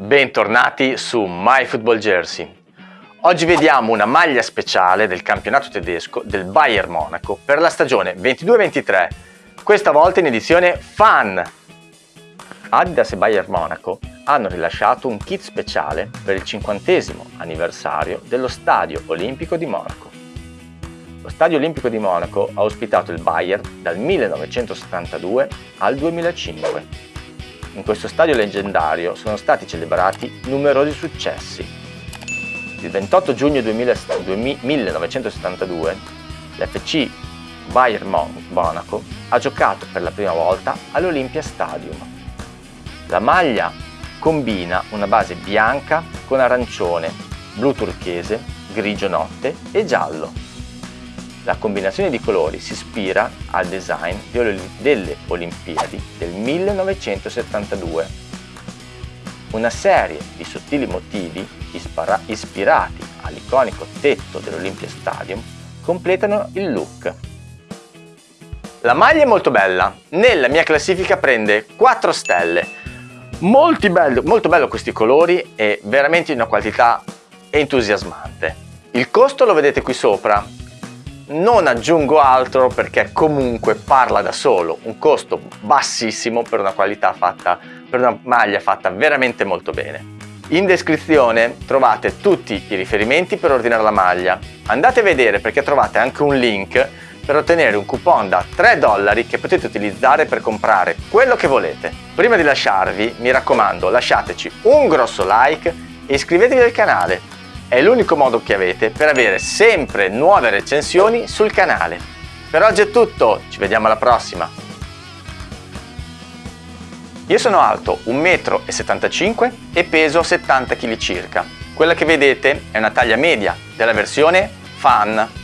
Bentornati su My Football Jersey. Oggi vediamo una maglia speciale del campionato tedesco del Bayern Monaco per la stagione 22-23, questa volta in edizione Fan. Adidas e Bayern Monaco hanno rilasciato un kit speciale per il 50 anniversario dello Stadio Olimpico di Monaco. Lo Stadio Olimpico di Monaco ha ospitato il Bayern dal 1972 al 2005 in questo stadio leggendario sono stati celebrati numerosi successi. Il 28 giugno 1972 l'FC Bayern Monaco ha giocato per la prima volta all'Olympia Stadium. La maglia combina una base bianca con arancione, blu turchese, grigio notte e giallo. La combinazione di colori si ispira al design delle Olimpiadi del 1972. Una serie di sottili motivi ispirati all'iconico tetto dell'Olympia Stadium completano il look. La maglia è molto bella, nella mia classifica prende 4 stelle. Bello, molto bello questi colori e veramente di una qualità entusiasmante. Il costo lo vedete qui sopra, non aggiungo altro perché comunque parla da solo, un costo bassissimo per una qualità fatta, per una maglia fatta veramente molto bene. In descrizione trovate tutti i riferimenti per ordinare la maglia. Andate a vedere perché trovate anche un link per ottenere un coupon da 3 dollari che potete utilizzare per comprare quello che volete. Prima di lasciarvi, mi raccomando, lasciateci un grosso like e iscrivetevi al canale è l'unico modo che avete per avere sempre nuove recensioni sul canale. Per oggi è tutto, ci vediamo alla prossima! Io sono alto 1,75 m e peso 70 kg circa. Quella che vedete è una taglia media della versione Fan